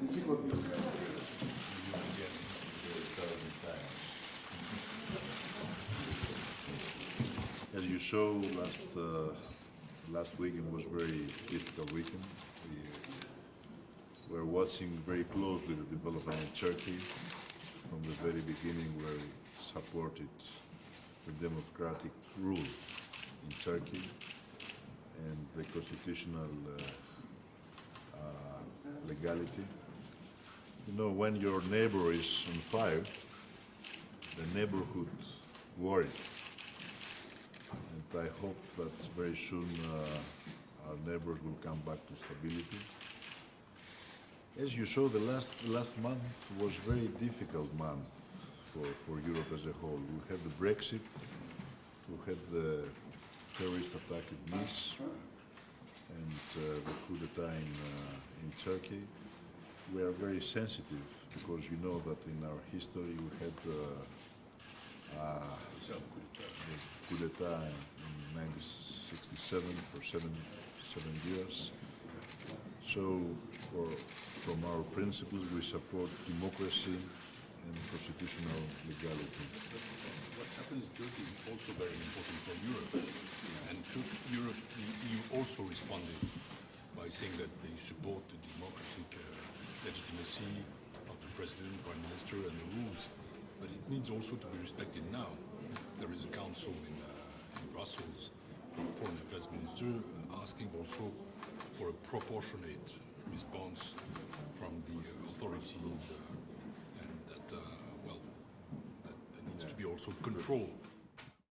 As you saw, last uh, last weekend was very difficult weekend. We were watching very closely the development in Turkey from the very beginning, where we supported the democratic rule in Turkey and the constitutional uh, uh, legality. Know, when your neighbor is on fire, the neighborhood worried. And I hope that very soon uh, our neighbors will come back to stability. As you saw, the last last month was very difficult month for, for Europe as a whole. We had the Brexit, we had the terrorist attack in Nice, and uh, the coup d'etat in, uh, in Turkey. We are very sensitive because you know that in our history we had uh, uh, coup d'etat in 1967 for seven, seven years. So for, from our principles we support democracy and constitutional legality. What happens in Turkey is also very important for Europe. And Tur- Europe, EU also responded by saying that they support the democratic uh, legitimacy of the president, prime minister, and the rules. But it needs also to be respected now. There is a council in, uh, in Brussels, foreign affairs minister, asking also for a proportionate response from the authorities, uh, and that, uh, well, that there needs to be also control